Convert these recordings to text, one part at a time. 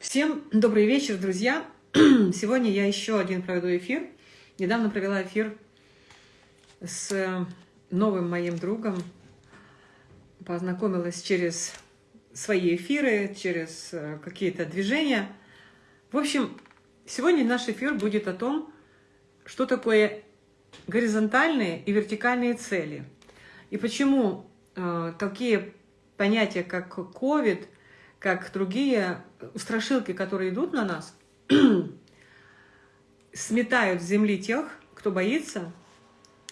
Всем добрый вечер, друзья! Сегодня я еще один проведу эфир. Недавно провела эфир с новым моим другом. Познакомилась через свои эфиры, через э, какие-то движения. В общем, сегодня наш эфир будет о том, что такое горизонтальные и вертикальные цели. И почему э, такие понятия, как COVID, как другие страшилки, которые идут на нас, сметают с земли тех, кто боится,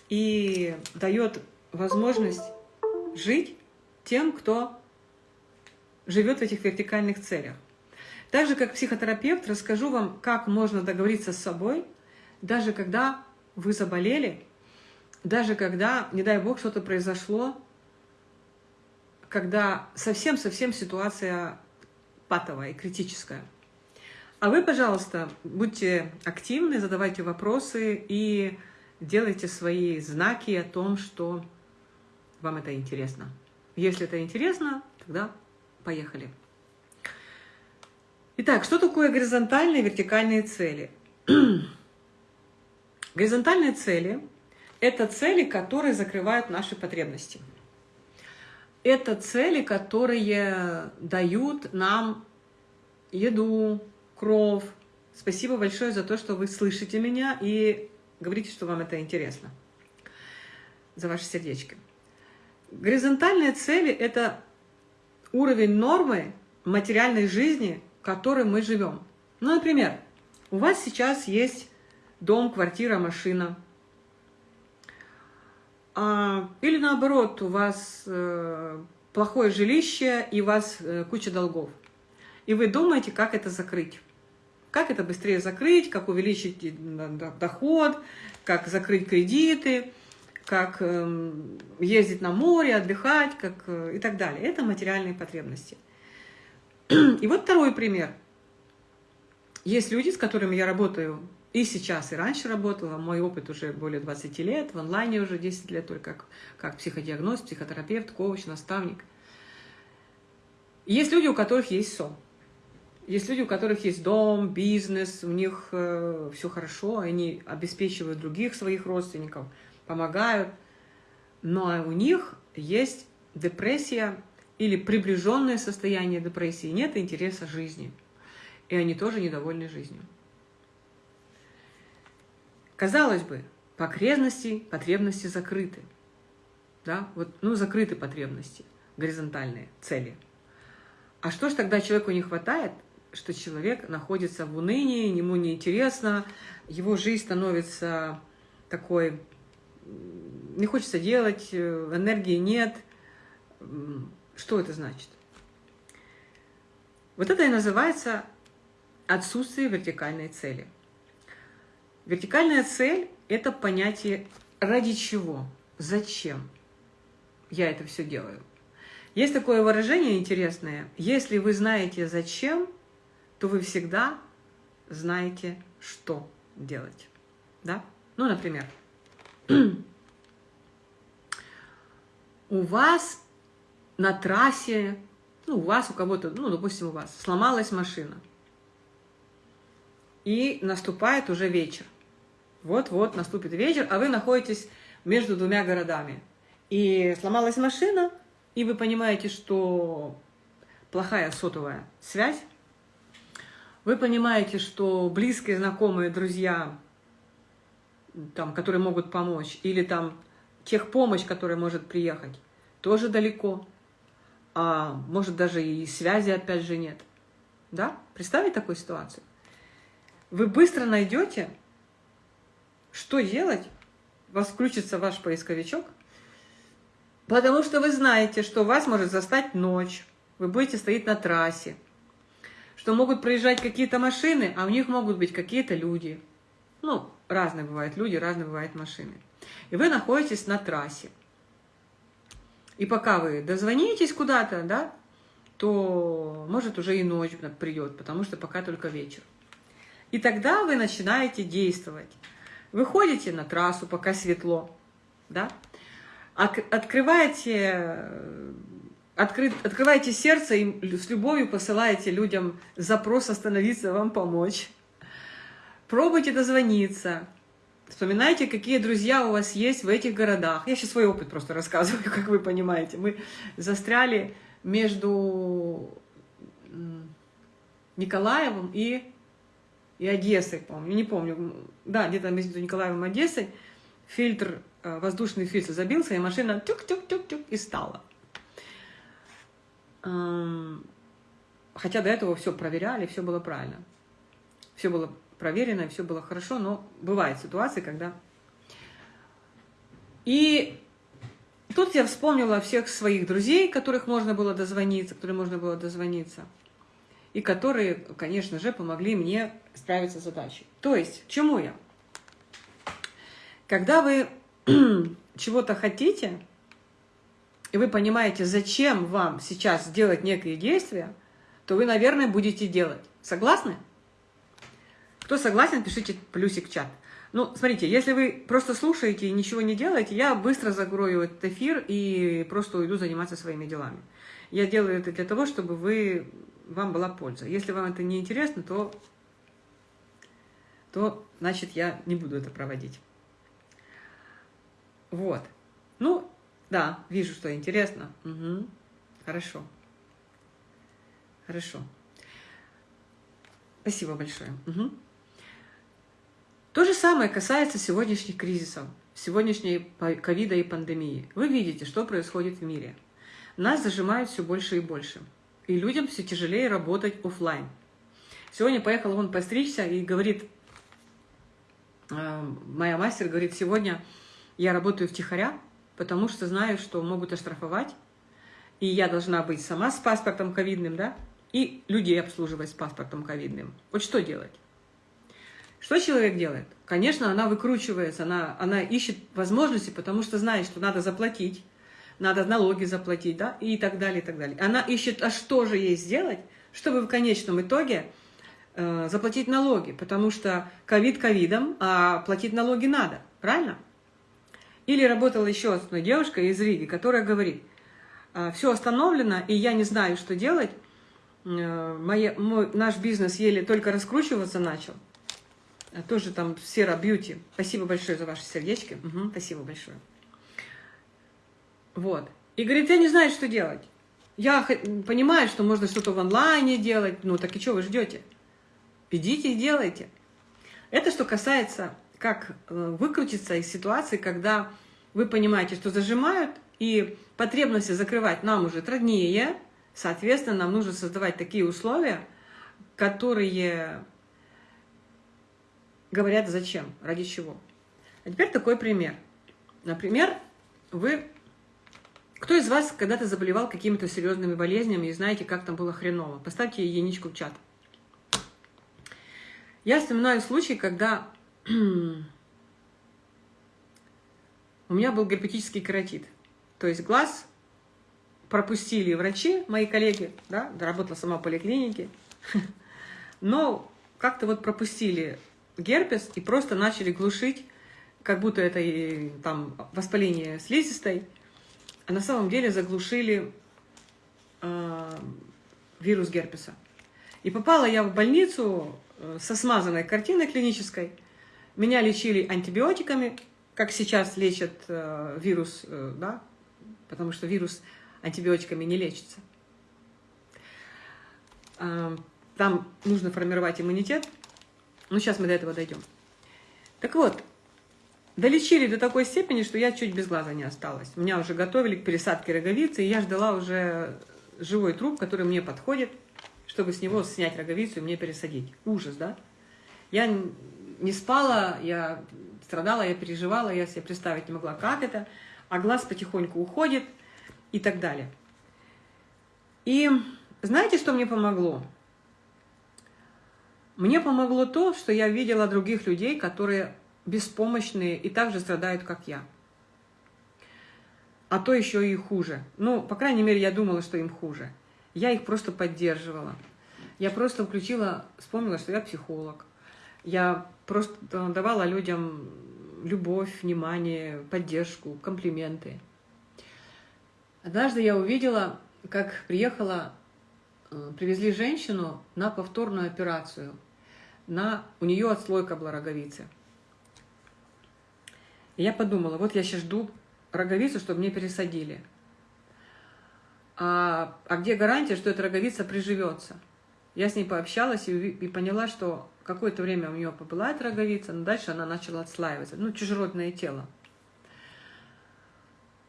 и дает возможность жить тем, кто живет в этих вертикальных целях. Так же, как психотерапевт, расскажу вам, как можно договориться с собой, даже когда вы заболели, даже когда, не дай бог, что-то произошло, когда совсем-совсем ситуация патовая и критическая. А вы, пожалуйста, будьте активны, задавайте вопросы и делайте свои знаки о том, что вам это интересно. Если это интересно, тогда поехали. Итак, что такое горизонтальные и вертикальные цели? Горизонтальные цели – это цели, которые закрывают наши потребности. Это цели, которые дают нам еду, кров. Спасибо большое за то, что вы слышите меня и говорите, что вам это интересно. За ваше сердечко. Горизонтальные цели – это уровень нормы материальной жизни, в которой мы живем. Ну, например, у вас сейчас есть дом, квартира, машина. А, или наоборот, у вас э, плохое жилище и у вас э, куча долгов. И вы думаете, как это закрыть. Как это быстрее закрыть, как увеличить э, доход, как закрыть кредиты, как эм, ездить на море, отдыхать как, и так далее. Это материальные потребности. И вот второй пример. Есть люди, с которыми я работаю и сейчас, и раньше работала. Мой опыт уже более 20 лет, в онлайне уже 10 лет, только как, как психодиагноз, психотерапевт, коуч, наставник. есть люди, у которых есть сон. Есть люди, у которых есть дом, бизнес, у них э, все хорошо, они обеспечивают других своих родственников, помогают. Но у них есть депрессия или приближенное состояние депрессии, нет интереса жизни. И они тоже недовольны жизнью. Казалось бы, потребности, потребности закрыты. Да? Вот, ну, закрыты потребности, горизонтальные цели. А что ж тогда человеку не хватает? Что человек находится в унынии, ему неинтересно, его жизнь становится такой, не хочется делать, энергии нет. Что это значит? Вот это и называется отсутствие вертикальной цели – Вертикальная цель – это понятие ради чего, зачем я это все делаю. Есть такое выражение интересное. Если вы знаете зачем, то вы всегда знаете, что делать. Да? Ну, например, у вас на трассе, ну, у вас, у кого-то, ну, допустим, у вас сломалась машина, и наступает уже вечер. Вот-вот наступит вечер, а вы находитесь между двумя городами. И сломалась машина, и вы понимаете, что плохая сотовая связь. Вы понимаете, что близкие, знакомые, друзья, там, которые могут помочь, или там техпомощь, которая может приехать, тоже далеко. А может даже и связи опять же нет. Да? Представить такую ситуацию? Вы быстро найдете что делать? Вас включится ваш поисковичок, потому что вы знаете, что вас может застать ночь, вы будете стоять на трассе, что могут проезжать какие-то машины, а у них могут быть какие-то люди. Ну, разные бывают люди, разные бывают машины. И вы находитесь на трассе. И пока вы дозвонитесь куда-то, да, то может уже и ночь придет, потому что пока только вечер. И тогда вы начинаете действовать. Выходите на трассу, пока светло, да? Открываете откры, открываете сердце и с любовью посылаете людям запрос остановиться, вам помочь. Пробуйте дозвониться. Вспоминайте, какие друзья у вас есть в этих городах. Я сейчас свой опыт просто рассказываю, как вы понимаете. Мы застряли между Николаевым и, и Одессой, по-моему. Не помню. Да, где-то между Николаевым и Одессой. Фильтр, э, воздушный фильтр забился, и машина тюк-тюк-тюк-тюк и стала. Хотя до этого все проверяли, все было правильно. Все было проверено, все было хорошо, но бывают ситуации, когда... И тут я вспомнила всех своих друзей, которых можно было дозвониться, которые можно было дозвониться, и которые, конечно же, помогли мне справиться с задачей. То есть, чему я? Когда вы чего-то хотите, и вы понимаете, зачем вам сейчас делать некие действия, то вы, наверное, будете делать. Согласны? Кто согласен, пишите плюсик в чат. Ну, смотрите, если вы просто слушаете и ничего не делаете, я быстро закрою этот эфир и просто уйду заниматься своими делами. Я делаю это для того, чтобы вы, вам была польза. Если вам это не интересно, то, то значит я не буду это проводить. Вот. Ну, да, вижу, что интересно. Угу. Хорошо. Хорошо. Спасибо большое. Угу. То же самое касается сегодняшних кризисов, сегодняшней ковида и пандемии. Вы видите, что происходит в мире. Нас зажимают все больше и больше. И людям все тяжелее работать офлайн. Сегодня поехала он постричься и говорит, э, моя мастер говорит, сегодня я работаю втихаря, потому что знаю, что могут оштрафовать, и я должна быть сама с паспортом ковидным, да, и людей обслуживать с паспортом ковидным. Вот что делать? Что человек делает? Конечно, она выкручивается, она, она ищет возможности, потому что знает, что надо заплатить, надо налоги заплатить, да, и так далее, и так далее. Она ищет, а что же ей сделать, чтобы в конечном итоге э, заплатить налоги, потому что ковид ковидом, а платить налоги надо, правильно? Или работала еще одна девушка из Риги, которая говорит, «А, все остановлено, и я не знаю, что делать, э, Мои, мой, наш бизнес еле только раскручиваться начал, а тоже там Сера Бьюти. Спасибо большое за ваши сердечки. Угу, спасибо большое. Вот. И говорит, я не знаю, что делать. Я понимаю, что можно что-то в онлайне делать, ну так и что вы ждете? Идите и делайте. Это что касается как э, выкрутиться из ситуации, когда вы понимаете, что зажимают, и потребности закрывать нам уже труднее, соответственно, нам нужно создавать такие условия, которые говорят зачем, ради чего. А теперь такой пример. Например, вы... Кто из вас когда-то заболевал какими-то серьезными болезнями и знаете, как там было хреново? Поставьте единичку в чат. Я вспоминаю случай, когда у меня был герпетический кератит. То есть глаз пропустили врачи, мои коллеги, да, работала сама в поликлинике, но как-то вот пропустили герпес и просто начали глушить, как будто это и, там воспаление слизистой, а на самом деле заглушили э, вирус герпеса. И попала я в больницу э, со смазанной картиной клинической, меня лечили антибиотиками, как сейчас лечат э, вирус, э, да, потому что вирус антибиотиками не лечится. Э, там нужно формировать иммунитет. Ну, сейчас мы до этого дойдем. Так вот, долечили до такой степени, что я чуть без глаза не осталась. Меня уже готовили к пересадке роговицы, и я ждала уже живой труп, который мне подходит, чтобы с него снять роговицу и мне пересадить. Ужас, да? Я не спала, я страдала, я переживала, я себе представить не могла, как это, а глаз потихоньку уходит и так далее. И знаете, что мне помогло? Мне помогло то, что я видела других людей, которые беспомощные и также страдают, как я. А то еще и хуже. Ну, по крайней мере, я думала, что им хуже. Я их просто поддерживала. Я просто включила, вспомнила, что я психолог. Я просто давала людям любовь, внимание, поддержку, комплименты. Однажды я увидела как приехала, э, привезли женщину на повторную операцию. На, у нее отслойка была роговицы. И я подумала, вот я сейчас жду роговицу, чтобы мне пересадили. А, а где гарантия, что эта роговица приживется? Я с ней пообщалась и, и поняла, что какое-то время у нее побыла эта роговица, но дальше она начала отслаиваться. Ну, чужеродное тело.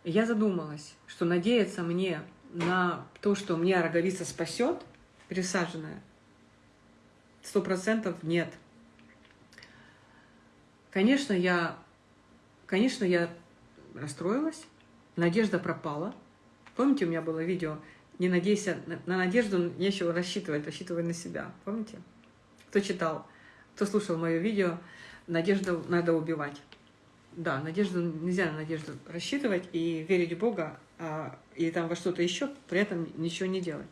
И я задумалась, что надеяться мне на то, что мне роговица спасет, пересаженная, сто процентов нет. Конечно, я, конечно, я расстроилась, надежда пропала. Помните, у меня было видео «Не надейся на, на надежду, нечего рассчитывать, рассчитывай на себя». Помните? Кто читал, кто слушал мое видео «Надежду надо убивать». Да, надежду нельзя на надежду рассчитывать и верить в Бога, а, и там во что-то еще, при этом ничего не делать.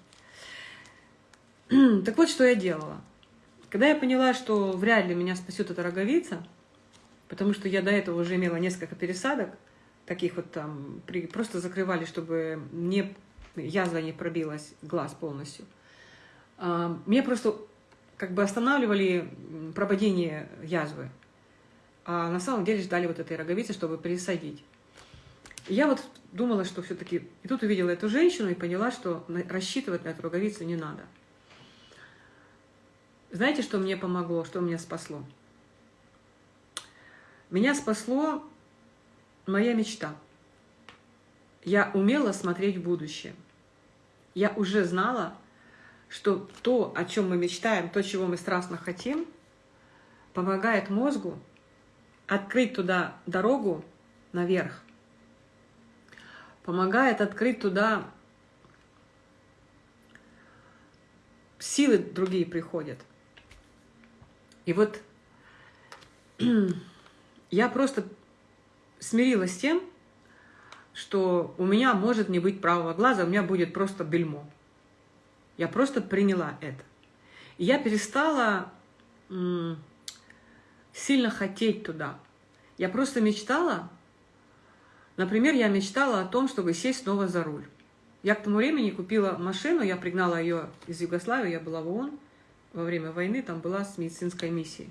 Так вот, что я делала. Когда я поняла, что вряд ли меня спасет эта роговица, потому что я до этого уже имела несколько пересадок, таких вот там, при, просто закрывали, чтобы не, язва не пробилась, глаз полностью. А, мне просто как бы останавливали прободение язвы, а на самом деле ждали вот этой роговицы, чтобы пересадить. Я вот думала, что все-таки... И тут увидела эту женщину и поняла, что рассчитывать на эту роговицу не надо. Знаете, что мне помогло, что меня спасло? Меня спасло моя мечта. Я умела смотреть в будущее. Я уже знала, что то, о чем мы мечтаем, то, чего мы страстно хотим, помогает мозгу открыть туда дорогу наверх, помогает открыть туда силы другие приходят. И вот я просто смирилась с тем, что у меня может не быть правого глаза, у меня будет просто бельмо. Я просто приняла это. И я перестала сильно хотеть туда. Я просто мечтала, например, я мечтала о том, чтобы сесть снова за руль. Я к тому времени купила машину, я пригнала ее из Югославии, я была в ООН во время войны, там была с медицинской миссией.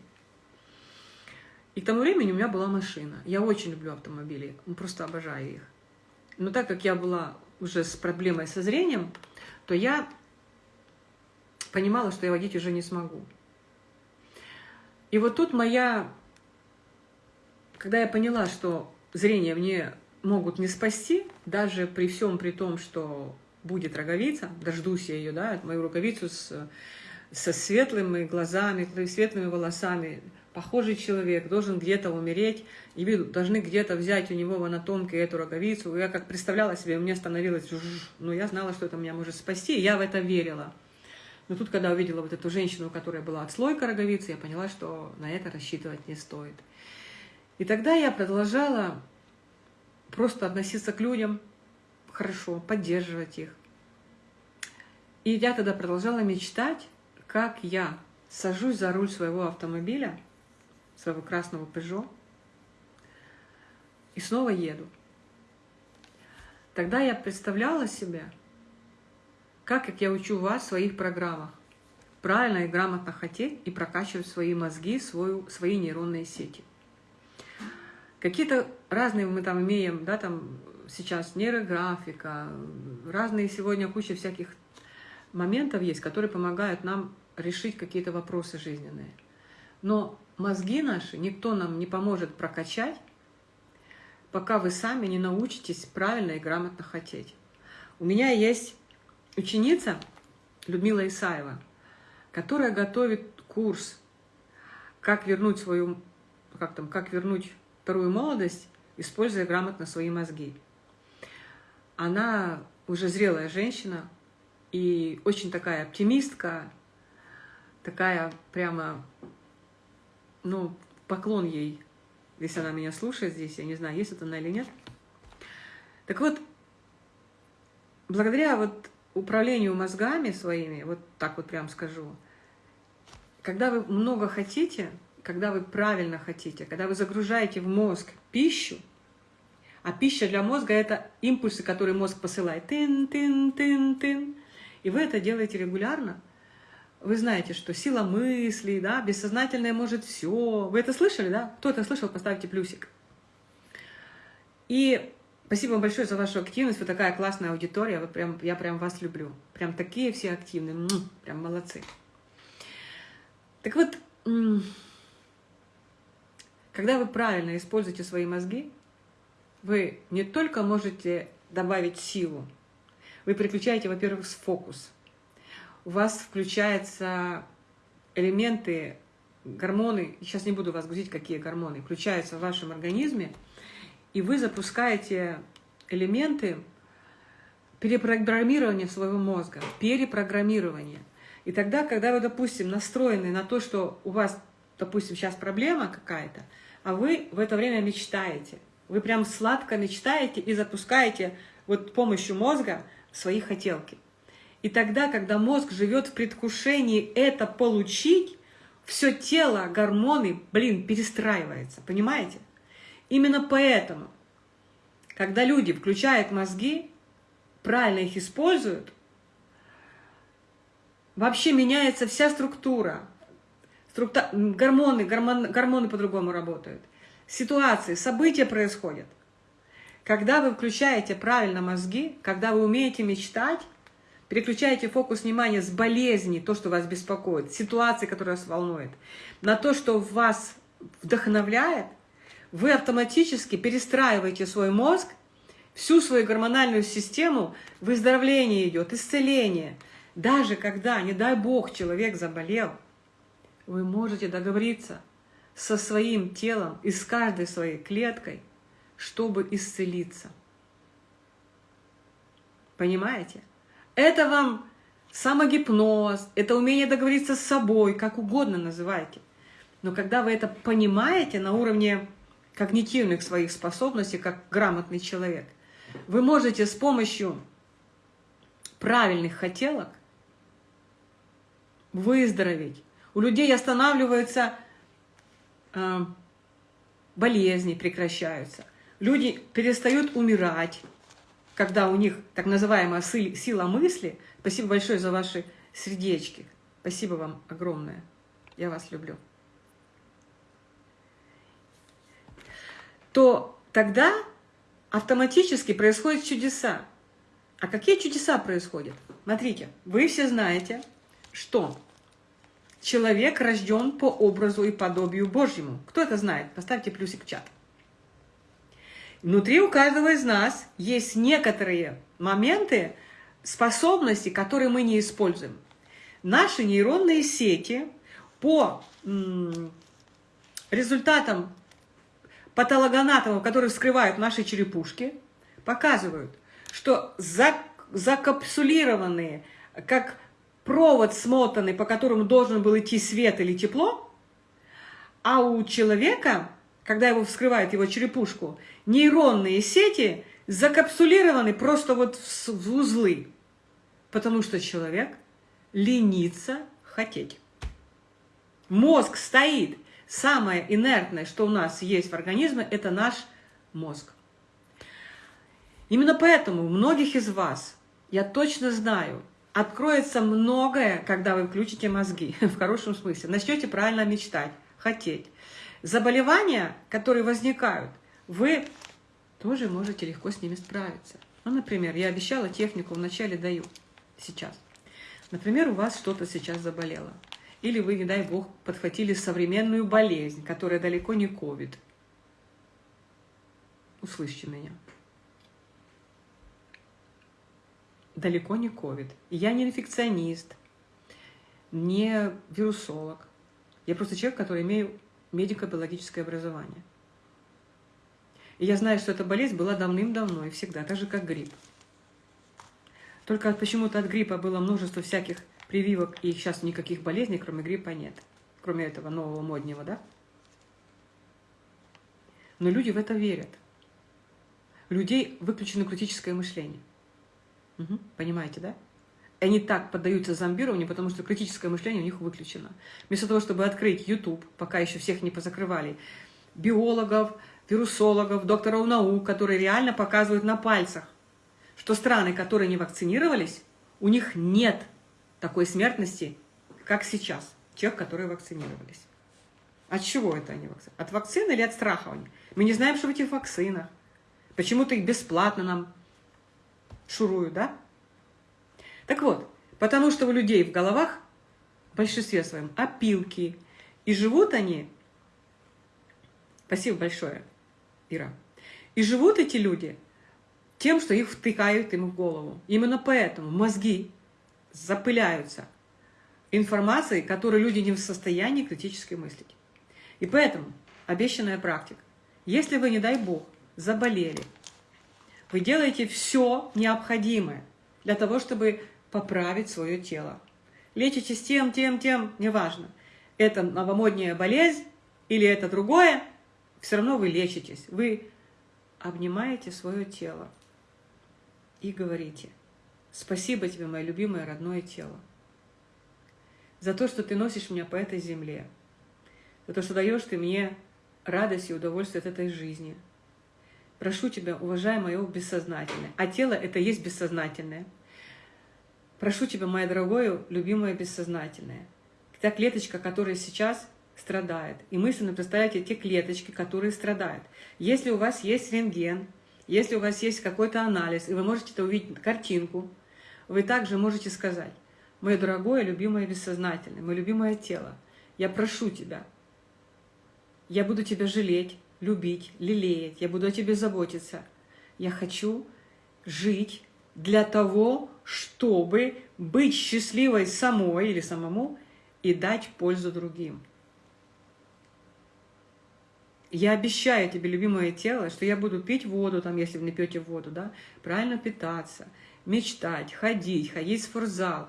И к тому времени у меня была машина. Я очень люблю автомобили, просто обожаю их. Но так как я была уже с проблемой со зрением, то я понимала, что я водить уже не смогу. И вот тут моя... Когда я поняла, что зрение мне могут не спасти, даже при всем при том, что будет роговица, дождусь я ее, да, мою роговицу с, со светлыми глазами, светлыми волосами, похожий человек должен где-то умереть, и должны где-то взять у него в анатомке эту роговицу. Я как представляла себе, мне становилось, но я знала, что это меня может спасти, и я в это верила. Но тут, когда увидела вот эту женщину, у которой была отслойка роговицы, я поняла, что на это рассчитывать не стоит. И тогда я продолжала просто относиться к людям хорошо, поддерживать их. И я тогда продолжала мечтать, как я сажусь за руль своего автомобиля, своего красного Peugeot и снова еду. Тогда я представляла себя, как, как я учу вас в своих программах, правильно и грамотно хотеть и прокачивать свои мозги, свою, свои нейронные сети. Какие-то разные мы там имеем, да, там сейчас нейрографика, разные сегодня куча всяких моментов есть, которые помогают нам решить какие-то вопросы жизненные. Но мозги наши никто нам не поможет прокачать, пока вы сами не научитесь правильно и грамотно хотеть. У меня есть ученица Людмила Исаева, которая готовит курс «Как вернуть свою, как там, как вернуть вторую молодость, используя грамотно свои мозги». Она уже зрелая женщина и очень такая оптимистка, такая прямо ну, поклон ей, если она меня слушает здесь, я не знаю, есть это она или нет. Так вот, благодаря вот управлению мозгами своими, вот так вот прям скажу, когда вы много хотите, когда вы правильно хотите, когда вы загружаете в мозг пищу, А пища для мозга – это импульсы, которые мозг посылает. Тын-тын-тын-тын. И вы это делаете регулярно. Вы знаете, что сила мысли, да, бессознательное может все. Вы это слышали, да? Кто это слышал, поставьте плюсик. И спасибо вам большое за вашу активность. Вы такая классная аудитория. Вы прям, я прям вас люблю. Прям такие все активные. Прям молодцы. Так вот, когда вы правильно используете свои мозги, вы не только можете добавить силу, вы переключаете, во-первых, фокус. У вас включаются элементы, гормоны, сейчас не буду вас грузить, какие гормоны, включаются в вашем организме, и вы запускаете элементы перепрограммирования своего мозга, перепрограммирования. И тогда, когда вы, допустим, настроены на то, что у вас, допустим, сейчас проблема какая-то, а вы в это время мечтаете. Вы прям сладко мечтаете и запускаете вот помощью мозга свои хотелки. И тогда, когда мозг живет в предвкушении это получить, все тело, гормоны, блин, перестраивается, понимаете? Именно поэтому, когда люди включают мозги, правильно их используют, вообще меняется вся структура, Структа... Гормоны, гормон... гормоны по-другому работают. Ситуации, события происходят. Когда вы включаете правильно мозги, когда вы умеете мечтать, переключаете фокус внимания с болезни, то, что вас беспокоит, ситуации, которая вас волнует, на то, что вас вдохновляет, вы автоматически перестраиваете свой мозг, всю свою гормональную систему, выздоровление идет, исцеление. Даже когда, не дай бог, человек заболел – вы можете договориться со своим телом и с каждой своей клеткой, чтобы исцелиться. Понимаете? Это вам самогипноз, это умение договориться с собой, как угодно называйте. Но когда вы это понимаете на уровне когнитивных своих способностей, как грамотный человек, вы можете с помощью правильных хотелок выздороветь, у людей останавливаются э, болезни, прекращаются. Люди перестают умирать, когда у них так называемая сила мысли. Спасибо большое за ваши сердечки. Спасибо вам огромное. Я вас люблю. То тогда автоматически происходят чудеса. А какие чудеса происходят? Смотрите, вы все знаете, что Человек рожден по образу и подобию Божьему. Кто это знает? Поставьте плюсик в чат. Внутри у каждого из нас есть некоторые моменты, способности, которые мы не используем. Наши нейронные сети по результатам патологоанатомов, которые вскрывают наши черепушки, показывают, что закапсулированные, как провод смотанный, по которому должен был идти свет или тепло, а у человека, когда его вскрывают, его черепушку, нейронные сети закапсулированы просто вот в узлы, потому что человек ленится хотеть. Мозг стоит. Самое инертное, что у нас есть в организме, это наш мозг. Именно поэтому у многих из вас, я точно знаю, откроется многое, когда вы включите мозги, в хорошем смысле. Начнете правильно мечтать, хотеть. Заболевания, которые возникают, вы тоже можете легко с ними справиться. Ну, например, я обещала технику, вначале даю, сейчас. Например, у вас что-то сейчас заболело. Или вы, не дай бог, подхватили современную болезнь, которая далеко не ковид. Услышьте меня. далеко не ковид. Я не инфекционист, не вирусолог. Я просто человек, который имею медико-биологическое образование. И я знаю, что эта болезнь была давным-давно и всегда, так же, как грипп. Только почему-то от гриппа было множество всяких прививок, и сейчас никаких болезней, кроме гриппа, нет. Кроме этого нового моднего, да? Но люди в это верят. Людей выключено критическое мышление. Угу. Понимаете, да? Они так поддаются зомбированию, потому что критическое мышление у них выключено. Вместо того, чтобы открыть YouTube, пока еще всех не позакрывали, биологов, вирусологов, докторов наук, которые реально показывают на пальцах, что страны, которые не вакцинировались, у них нет такой смертности, как сейчас, тех, которые вакцинировались. От чего это они вакцины? От вакцины или от страха? Мы не знаем, что в этих вакцинах. Почему-то их бесплатно нам шуруют, да? Так вот, потому что у людей в головах, в большинстве своем, опилки. И живут они... Спасибо большое, Ира. И живут эти люди тем, что их втыкают им в голову. Именно поэтому мозги запыляются информацией, которую люди не в состоянии критически мыслить. И поэтому обещанная практика. Если вы, не дай Бог, заболели, вы делаете все необходимое для того, чтобы поправить свое тело. Лечитесь тем, тем, тем, неважно. Это новомодняя болезнь или это другое, все равно вы лечитесь. Вы обнимаете свое тело и говорите, спасибо тебе, мое любимое родное тело, за то, что ты носишь меня по этой земле, за то, что даешь ты мне радость и удовольствие от этой жизни. Прошу тебя, уважай мое бессознательное. А тело — это есть бессознательное. Прошу тебя, мое дорогое, любимое бессознательное. Та клеточка, которая сейчас страдает. И мысленно представляйте те клеточки, которые страдают. Если у вас есть рентген, если у вас есть какой-то анализ, и вы можете это увидеть картинку, вы также можете сказать, мое дорогое, любимое бессознательное, мое любимое тело, я прошу тебя, я буду тебя жалеть, любить, лелеять, я буду о тебе заботиться. Я хочу жить для того, чтобы быть счастливой самой или самому и дать пользу другим. Я обещаю тебе, любимое тело, что я буду пить воду, там, если вы не пьете воду, да, правильно питаться, мечтать, ходить, ходить в спортзал.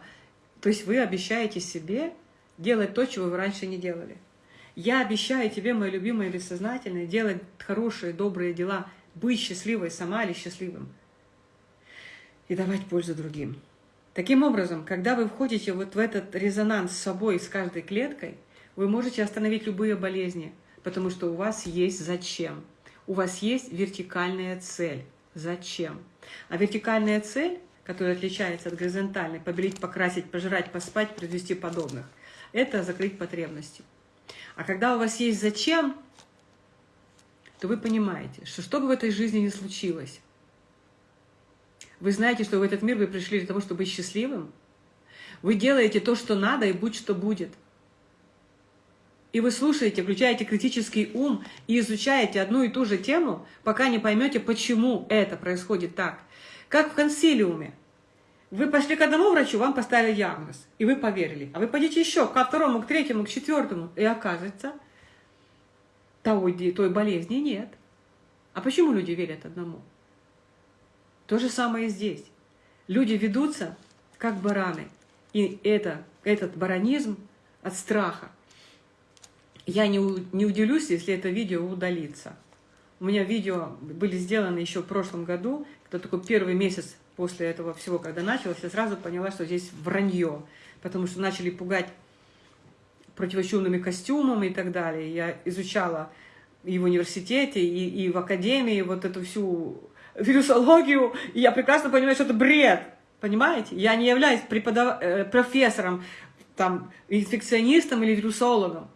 То есть вы обещаете себе делать то, чего вы раньше не делали. Я обещаю тебе, мое любимое бессознательное, делать хорошие, добрые дела, быть счастливой сама или счастливым и давать пользу другим. Таким образом, когда вы входите вот в этот резонанс с собой, с каждой клеткой, вы можете остановить любые болезни, потому что у вас есть зачем. У вас есть вертикальная цель. Зачем? А вертикальная цель, которая отличается от горизонтальной, побелить, покрасить, пожрать, поспать, произвести подобных, это закрыть потребности. А когда у вас есть зачем, то вы понимаете, что что бы в этой жизни ни случилось, вы знаете, что в этот мир вы пришли для того, чтобы быть счастливым. Вы делаете то, что надо, и будь что будет. И вы слушаете, включаете критический ум и изучаете одну и ту же тему, пока не поймете, почему это происходит так. Как в консилиуме. Вы пошли к одному врачу, вам поставили диагноз, и вы поверили. А вы пойдете еще ко второму, к третьему, к четвертому, и окажется, той, той болезни нет. А почему люди верят одному? То же самое и здесь. Люди ведутся, как бараны. И это, этот баранизм от страха. Я не, не удивлюсь, если это видео удалится. У меня видео были сделаны еще в прошлом году, это такой первый месяц после этого всего, когда началось, я сразу поняла, что здесь вранье, потому что начали пугать противочумными костюмами и так далее. Я изучала и в университете, и, и в академии вот эту всю вирусологию, и я прекрасно понимаю, что это бред, понимаете? Я не являюсь преподав... Э, профессором, там, инфекционистом или вирусологом,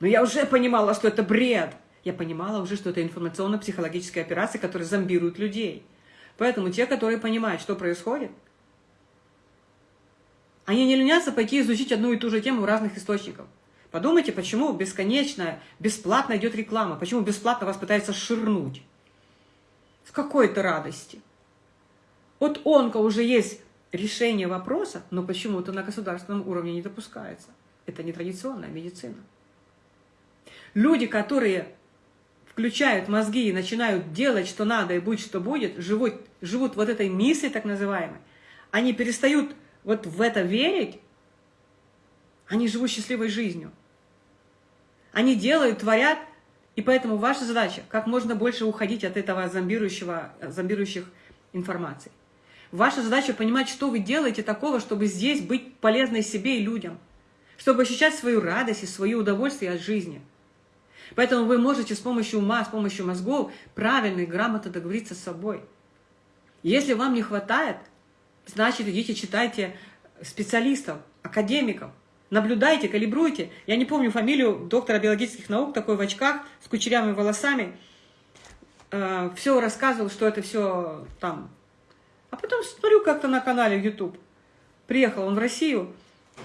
но я уже понимала, что это бред. Я понимала уже, что это информационно-психологическая операция, которая зомбирует людей. Поэтому те, которые понимают, что происходит, они не ленятся пойти изучить одну и ту же тему в разных источниках. Подумайте, почему бесконечно, бесплатно идет реклама, почему бесплатно вас пытаются ширнуть в какой-то радости. От онко уже есть решение вопроса, но почему-то на государственном уровне не допускается. Это не традиционная медицина. Люди, которые включают мозги и начинают делать, что надо, и будь что будет, живут, живут вот этой миссией так называемой, они перестают вот в это верить, они живут счастливой жизнью. Они делают, творят, и поэтому ваша задача как можно больше уходить от этого зомбирующего, зомбирующих информаций. Ваша задача понимать, что вы делаете такого, чтобы здесь быть полезной себе и людям, чтобы ощущать свою радость и свое удовольствие от жизни. Поэтому вы можете с помощью ума, с помощью мозгов правильно и грамотно договориться с собой. Если вам не хватает, значит, идите читайте специалистов, академиков, наблюдайте, калибруйте. Я не помню фамилию доктора биологических наук, такой в очках, с кучерявыми волосами. Э, все рассказывал, что это все там. А потом смотрю как-то на канале YouTube. Приехал он в Россию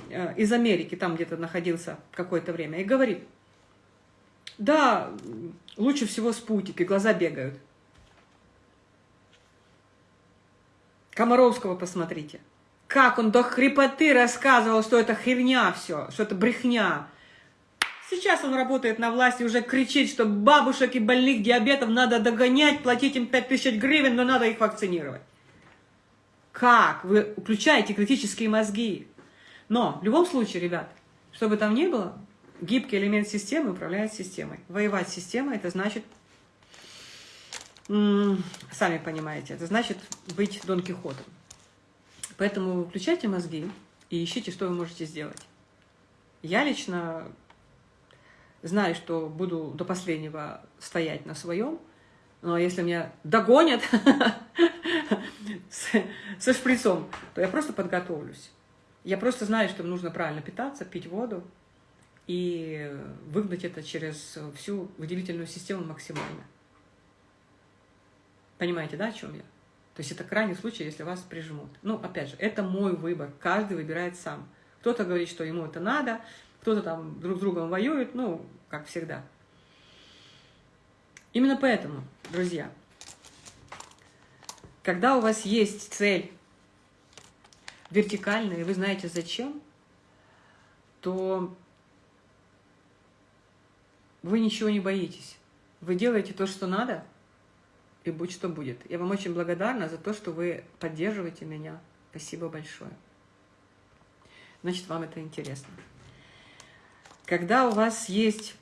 э, из Америки, там где-то находился какое-то время, и говорит, да, лучше всего спутник, и глаза бегают. Комаровского посмотрите. Как он до хрипоты рассказывал, что это херня все, что это брехня. Сейчас он работает на власти, уже кричит, что бабушек и больных диабетом надо догонять, платить им 5000 гривен, но надо их вакцинировать. Как? Вы включаете критические мозги. Но в любом случае, ребят, что бы там ни было, гибкий элемент системы управляет системой. Воевать с системой – это значит, сами понимаете, это значит быть Дон Кихотом. Поэтому включайте мозги и ищите, что вы можете сделать. Я лично знаю, что буду до последнего стоять на своем, но если меня догонят со шприцом, то я просто подготовлюсь. Я просто знаю, что нужно правильно питаться, пить воду и выгнать это через всю выделительную систему максимально. Понимаете, да, о чем я? То есть это крайний случай, если вас прижмут. Ну, опять же, это мой выбор. Каждый выбирает сам. Кто-то говорит, что ему это надо, кто-то там друг с другом воюет, ну, как всегда. Именно поэтому, друзья, когда у вас есть цель вертикальная, и вы знаете зачем, то вы ничего не боитесь. Вы делаете то, что надо – и будь что будет. Я вам очень благодарна за то, что вы поддерживаете меня. Спасибо большое. Значит, вам это интересно. Когда у вас есть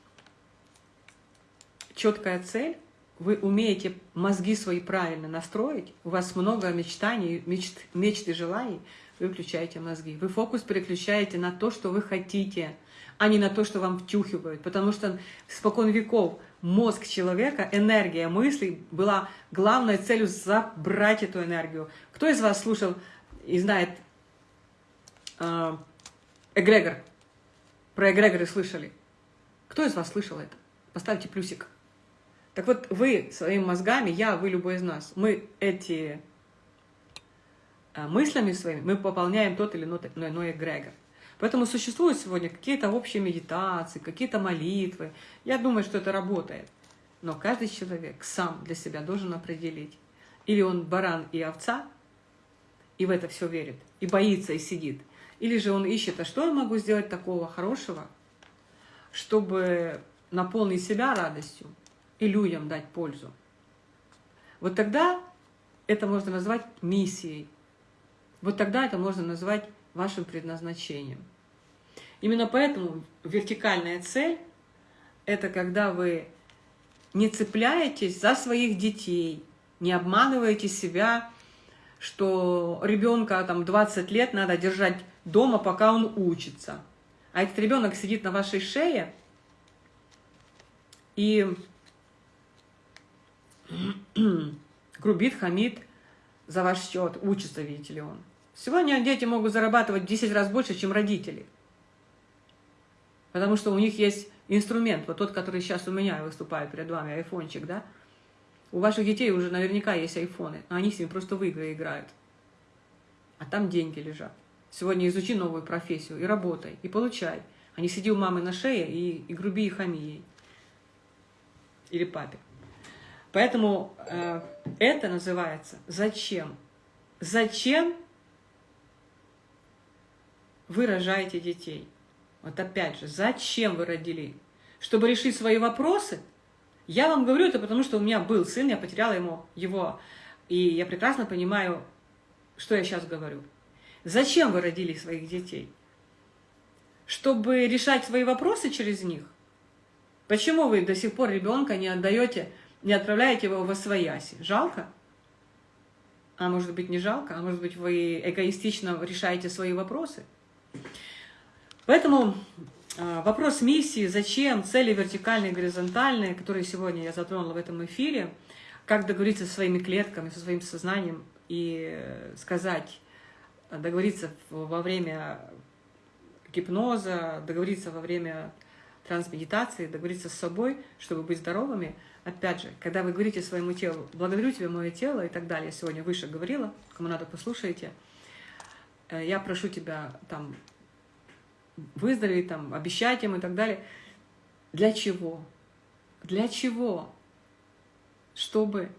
четкая цель, вы умеете мозги свои правильно настроить, у вас много мечтаний, мечт, мечт и желаний, вы включаете мозги. Вы фокус переключаете на то, что вы хотите, а не на то, что вам втюхивают. Потому что спокон веков мозг человека, энергия мыслей была главной целью забрать эту энергию. Кто из вас слушал и знает э, эгрегор? Про эгрегоры слышали? Кто из вас слышал это? Поставьте плюсик. Так вот, вы своими мозгами, я, вы, любой из нас, мы эти э, мыслями своими, мы пополняем тот или иной эгрегор. Поэтому существуют сегодня какие-то общие медитации, какие-то молитвы. Я думаю, что это работает. Но каждый человек сам для себя должен определить. Или он баран и овца, и в это все верит, и боится, и сидит. Или же он ищет, а что я могу сделать такого хорошего, чтобы наполнить себя радостью и людям дать пользу. Вот тогда это можно назвать миссией. Вот тогда это можно назвать вашим предназначением. Именно поэтому вертикальная цель – это когда вы не цепляетесь за своих детей, не обманываете себя, что ребенка там 20 лет надо держать дома, пока он учится. А этот ребенок сидит на вашей шее и грубит, хамит за ваш счет, учится, видите ли он. Сегодня дети могут зарабатывать в 10 раз больше, чем родители. Потому что у них есть инструмент, вот тот, который сейчас у меня выступает перед вами, айфончик, да? У ваших детей уже наверняка есть айфоны, а они с ними просто в игры играют. А там деньги лежат. Сегодня изучи новую профессию и работай, и получай. А не сиди у мамы на шее и, и груби и хами ей. Или папе. Поэтому э, это называется «Зачем?». Зачем вы рожаете детей. Вот опять же, зачем вы родили? Чтобы решить свои вопросы? Я вам говорю это потому, что у меня был сын, я потеряла ему его, и я прекрасно понимаю, что я сейчас говорю. Зачем вы родили своих детей? Чтобы решать свои вопросы через них? Почему вы до сих пор ребенка не отдаете, не отправляете его в освояси? Жалко? А может быть не жалко? А может быть вы эгоистично решаете свои вопросы? Поэтому А, вопрос миссии, зачем, цели вертикальные, горизонтальные, которые сегодня я затронула в этом эфире, как договориться со своими клетками, со своим сознанием и сказать, договориться во время гипноза, договориться во время трансмедитации, договориться с собой, чтобы быть здоровыми. Опять же, когда вы говорите своему телу, благодарю тебя, мое тело и так далее, я сегодня выше говорила, кому надо, послушайте, я прошу тебя там выздороветь, там, обещать им и так далее. Для чего? Для чего? Чтобы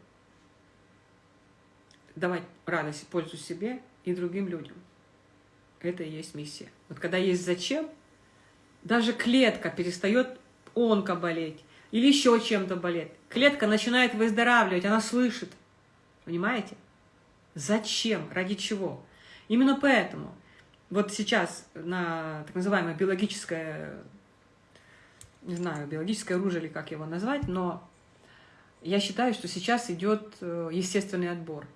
давать радость, пользу себе и другим людям. Это и есть миссия. Вот когда есть зачем, даже клетка перестает онко болеть или еще чем-то болеть. Клетка начинает выздоравливать, она слышит. Понимаете? Зачем? Ради чего? Именно поэтому вот сейчас на так называемое биологическое, не знаю, биологическое оружие или как его назвать, но я считаю, что сейчас идет э, естественный отбор.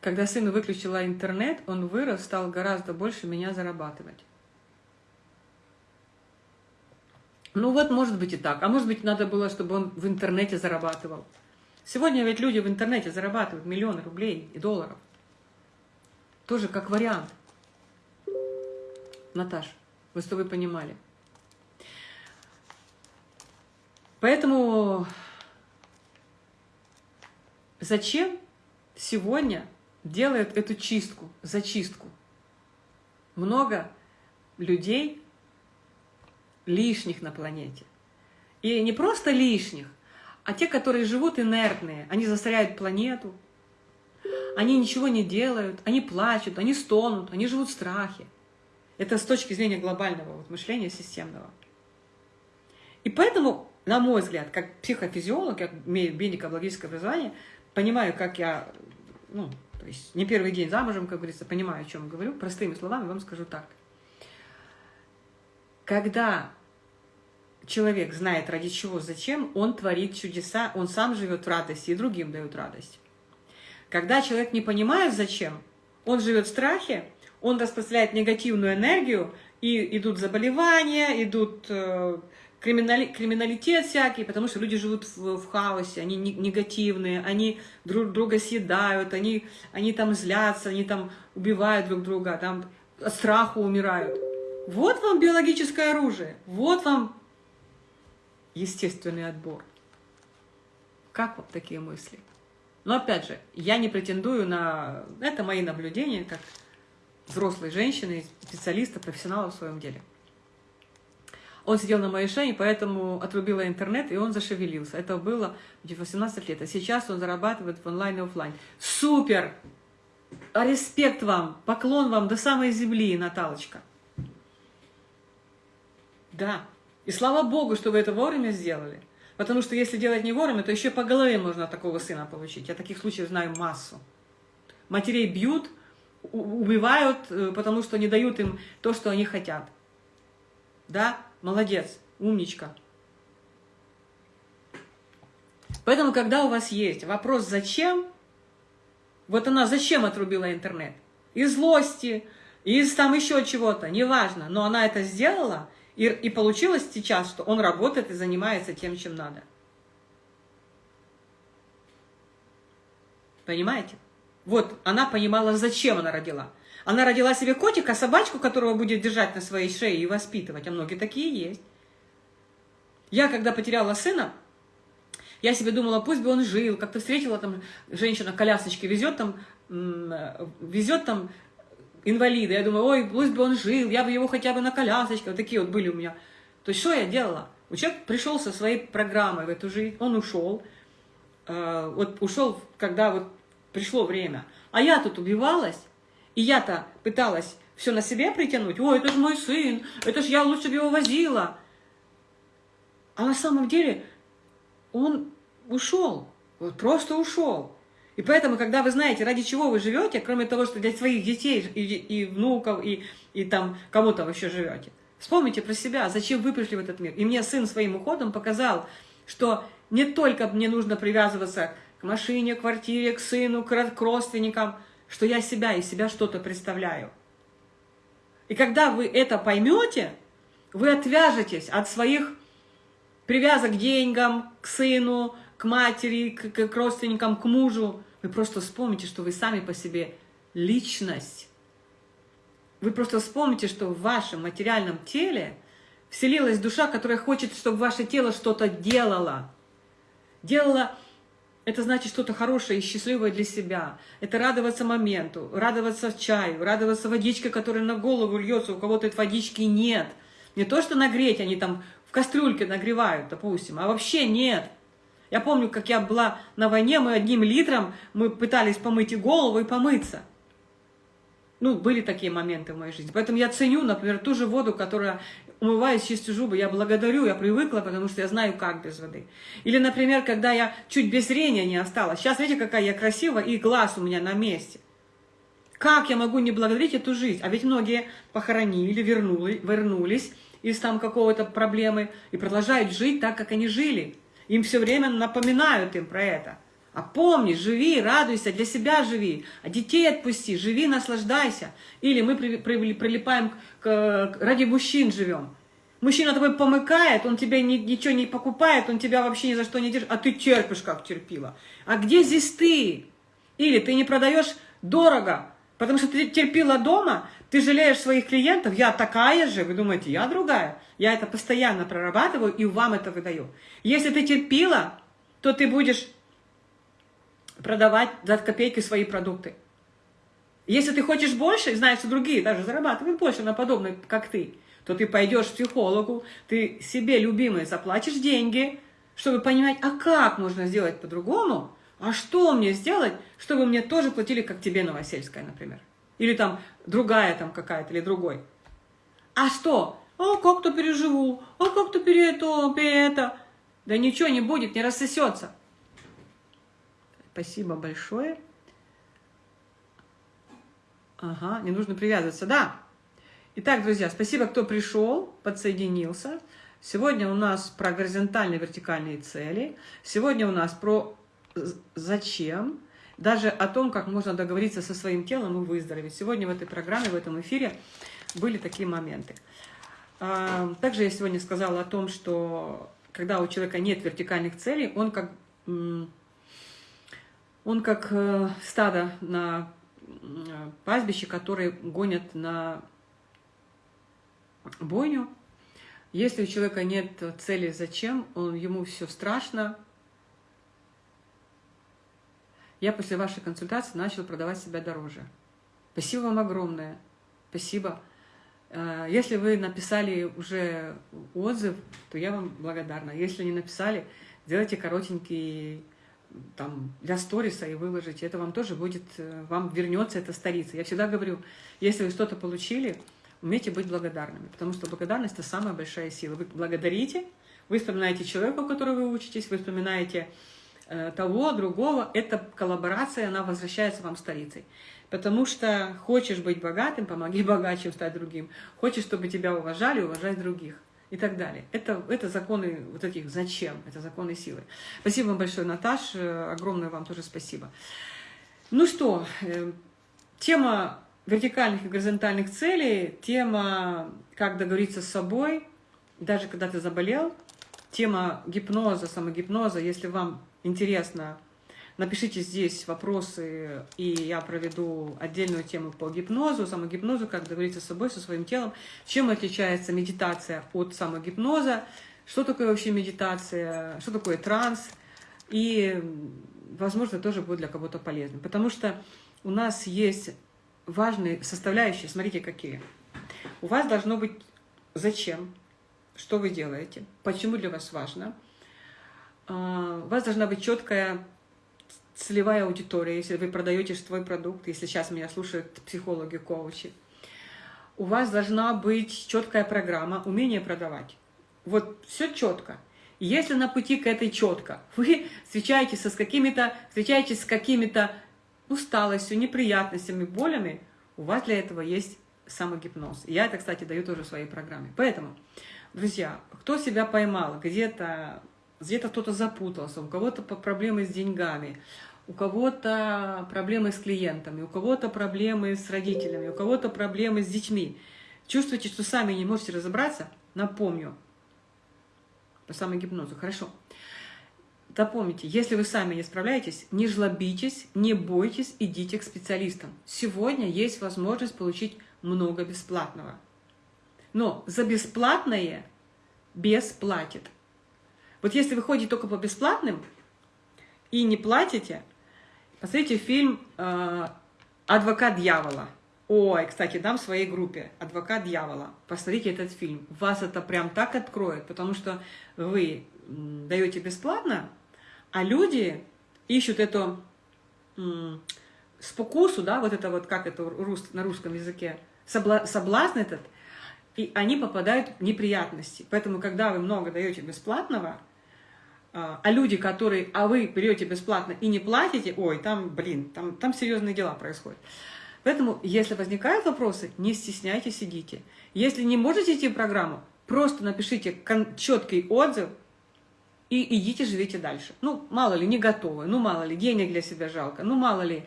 Когда сын выключила интернет, он вырос, стал гораздо больше меня зарабатывать. Ну вот, может быть и так. А может быть, надо было, чтобы он в интернете зарабатывал. Сегодня ведь люди в интернете зарабатывают миллионы рублей и долларов. Тоже как вариант. Наташ, вы что вы понимали. Поэтому зачем сегодня делают эту чистку, зачистку. Много людей лишних на планете. И не просто лишних, а те, которые живут инертные. Они засоряют планету, они ничего не делают, они плачут, они стонут, они живут в страхе. Это с точки зрения глобального вот, мышления системного. И поэтому, на мой взгляд, как психофизиолог, как имею медико-биологическое образование, понимаю, как я ну, то есть не первый день замужем, как говорится, понимаю, о чем говорю. Простыми словами вам скажу так. Когда человек знает ради чего, зачем, он творит чудеса, он сам живет в радости и другим дает радость. Когда человек не понимает зачем, он живет в страхе, он распространяет негативную энергию, и идут заболевания, идут э, криминали, криминалитет всякий, потому что люди живут в, в хаосе, они негативные, они друг друга съедают, они, они там злятся, они там убивают друг друга, там от страха умирают. Вот вам биологическое оружие, вот вам естественный отбор. Как вот такие мысли? Но опять же, я не претендую на... Это мои наблюдения, как взрослой женщины, специалиста, профессионала в своем деле. Он сидел на моей шее, поэтому отрубила интернет, и он зашевелился. Это было в 18 лет. А сейчас он зарабатывает в онлайн и офлайн. Супер! А респект вам, поклон вам до самой земли, Наталочка. Да. И слава Богу, что вы это вовремя сделали. Потому что если делать не вовремя, то еще по голове можно такого сына получить. Я таких случаев знаю массу. Матерей бьют, убивают, э, потому что не дают им то, что они хотят. Да? Молодец, умничка. Поэтому, когда у вас есть вопрос «зачем?», вот она зачем отрубила интернет? Из злости, из там еще чего-то, неважно, но она это сделала, и, и получилось сейчас, что он работает и занимается тем, чем надо. Понимаете? Вот она понимала, зачем она родила. Она родила себе котика, собачку, которого будет держать на своей шее и воспитывать. А многие такие есть. Я, когда потеряла сына, я себе думала, пусть бы он жил. Как-то встретила там женщина колясочки везет там, везет там инвалида. Я думаю, ой, пусть бы он жил, я бы его хотя бы на колясочке. Вот такие вот были у меня. То есть что я делала? У человека пришел со своей программой в эту жизнь, он ушел. Э, вот ушел, когда вот пришло время. А я тут убивалась, и я-то пыталась все на себе притянуть. Ой, это же мой сын, это же я лучше бы его возила. А на самом деле он ушел, вот просто ушел. И поэтому, когда вы знаете, ради чего вы живете, кроме того, что для своих детей и, и внуков, и, и там кому-то вы еще живете, вспомните про себя, зачем вы пришли в этот мир. И мне сын своим уходом показал, что не только мне нужно привязываться к машине, к квартире, к сыну, к родственникам – что я себя и себя что-то представляю. И когда вы это поймете, вы отвяжетесь от своих привязок к деньгам, к сыну, к матери, к, к родственникам, к мужу. Вы просто вспомните, что вы сами по себе личность. Вы просто вспомните, что в вашем материальном теле вселилась душа, которая хочет, чтобы ваше тело что-то делало. Делала это значит что-то хорошее и счастливое для себя. Это радоваться моменту, радоваться чаю, радоваться водичке, которая на голову льется, у кого-то этой водички нет. Не то, что нагреть, они там в кастрюльке нагревают, допустим, а вообще нет. Я помню, как я была на войне, мы одним литром, мы пытались помыть и голову, и помыться. Ну, были такие моменты в моей жизни. Поэтому я ценю, например, ту же воду, которая умываюсь, чистю зубы, я благодарю, я привыкла, потому что я знаю, как без воды. Или, например, когда я чуть без зрения не осталась. Сейчас, видите, какая я красивая, и глаз у меня на месте. Как я могу не благодарить эту жизнь? А ведь многие похоронили, вернули, вернулись из там какого-то проблемы и продолжают жить так, как они жили. Им все время напоминают им про это. А помни, живи, радуйся, для себя живи, а детей отпусти, живи, наслаждайся. Или мы при, при, прилипаем, к, ради мужчин живем. Мужчина тобой помыкает, он тебе ни, ничего не покупает, он тебя вообще ни за что не держит, а ты терпишь, как терпила. А где здесь ты? Или ты не продаешь дорого, потому что ты терпила дома, ты жалеешь своих клиентов, я такая же, вы думаете, я другая. Я это постоянно прорабатываю и вам это выдаю. Если ты терпила, то ты будешь продавать за копейки свои продукты. Если ты хочешь больше, и знаешь, что другие даже зарабатывают больше на подобное, как ты, то ты пойдешь к психологу, ты себе, любимой, заплатишь деньги, чтобы понимать, а как можно сделать по-другому, а что мне сделать, чтобы мне тоже платили, как тебе, Новосельская, например. Или там другая там какая-то, или другой. А что? А как-то переживу, а как-то пере это, пере это. Да ничего не будет, не рассосется. Спасибо большое. Ага, не нужно привязываться, да. Итак, друзья, спасибо, кто пришел, подсоединился. Сегодня у нас про горизонтальные вертикальные цели. Сегодня у нас про зачем, даже о том, как можно договориться со своим телом и выздороветь. Сегодня в этой программе, в этом эфире были такие моменты. А, также я сегодня сказала о том, что когда у человека нет вертикальных целей, он как он как э, стадо на э, пастбище, которые гонят на бойню. Если у человека нет цели «зачем», он, ему все страшно. Я после вашей консультации начал продавать себя дороже. Спасибо вам огромное. Спасибо. Э, если вы написали уже отзыв, то я вам благодарна. Если не написали, сделайте коротенький там, для сториса и выложить, это вам тоже будет, э, вам вернется эта старица. Я всегда говорю, если вы что-то получили, умейте быть благодарными, потому что благодарность – это самая большая сила. Вы благодарите, вы вспоминаете человека, у которого вы учитесь, вы вспоминаете того, другого. Эта коллаборация, она возвращается вам старицей. Потому что хочешь быть богатым, помоги богаче стать другим. Хочешь, чтобы тебя уважали, уважай других и так далее. Это, это законы вот этих «зачем», это законы силы. Спасибо вам большое, Наташ, огромное вам тоже спасибо. Ну что, э, тема вертикальных и горизонтальных целей, тема «как договориться с собой», даже когда ты заболел, тема гипноза, самогипноза, если вам интересно. Напишите здесь вопросы, и я проведу отдельную тему по гипнозу, самогипнозу, как договориться с собой, со своим телом, чем отличается медитация от самогипноза, что такое вообще медитация, что такое транс, и, возможно, тоже будет для кого-то полезным. Потому что у нас есть важные составляющие, смотрите, какие. У вас должно быть зачем, что вы делаете, почему для вас важно. А, у вас должна быть четкая целевая аудитория, если вы продаете свой продукт, если сейчас меня слушают психологи, коучи, у вас должна быть четкая программа, умение продавать. Вот все четко. Если на пути к этой четко вы встречаетесь с какими-то встречаетесь с какими-то усталостью, неприятностями, болями, у вас для этого есть самогипноз. Я это, кстати, даю тоже в своей программе. Поэтому, друзья, кто себя поймал где-то где-то кто-то запутался, у кого-то проблемы с деньгами, у кого-то проблемы с клиентами, у кого-то проблемы с родителями, у кого-то проблемы с детьми. Чувствуете, что сами не можете разобраться? Напомню. По самогипнозу. Хорошо. Запомните, если вы сами не справляетесь, не жлобитесь, не бойтесь, идите к специалистам. Сегодня есть возможность получить много бесплатного. Но за бесплатное бесплатит. Вот если вы ходите только по бесплатным и не платите, посмотрите фильм э, «Адвокат дьявола». Ой, кстати, дам своей группе «Адвокат дьявола». Посмотрите этот фильм. Вас это прям так откроет, потому что вы даете бесплатно, а люди ищут эту спокусу, да, вот это вот, как это на русском языке, соблазн этот, и они попадают в неприятности. Поэтому, когда вы много даете бесплатного, а, а люди, которые, а вы берете бесплатно и не платите, ой, там, блин, там, там серьезные дела происходят. Поэтому, если возникают вопросы, не стесняйтесь, идите. Если не можете идти в программу, просто напишите четкий отзыв и идите, живите дальше. Ну, мало ли, не готовы, ну, мало ли, денег для себя жалко, ну, мало ли,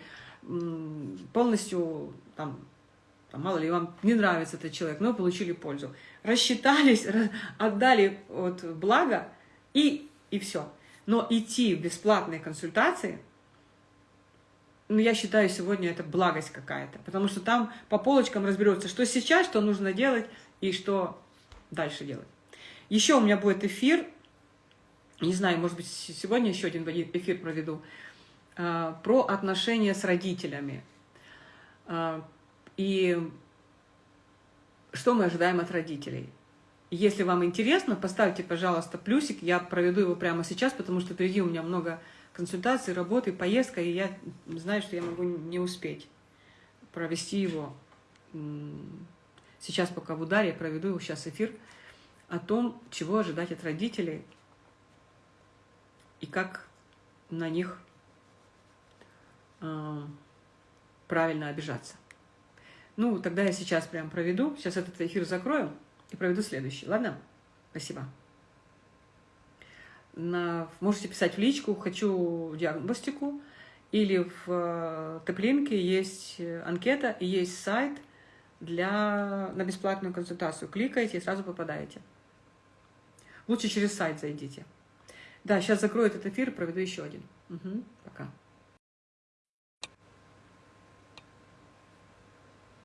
полностью, там, там, мало ли, вам не нравится этот человек, но получили пользу. Рассчитались, отдали вот благо и, и все. Но идти в бесплатные консультации, ну, я считаю, сегодня это благость какая-то, потому что там по полочкам разберется, что сейчас, что нужно делать и что дальше делать. Еще у меня будет эфир, не знаю, может быть, сегодня еще один эфир проведу, а, про отношения с родителями. А, и что мы ожидаем от родителей. Если вам интересно, поставьте, пожалуйста, плюсик. Я проведу его прямо сейчас, потому что впереди у меня много консультаций, работы, поездка, и я знаю, что я могу не успеть провести его. Сейчас пока в ударе, я проведу его сейчас эфир о том, чего ожидать от родителей и как на них э, правильно обижаться. Ну, тогда я сейчас прям проведу, сейчас этот эфир закрою и проведу следующий. Ладно? Спасибо. На, можете писать в личку «хочу диагностику» или в э, Теплинке есть анкета и есть сайт для, на бесплатную консультацию. Кликаете и сразу попадаете. Лучше через сайт зайдите. Да, сейчас закрою этот эфир проведу еще один. Угу, пока.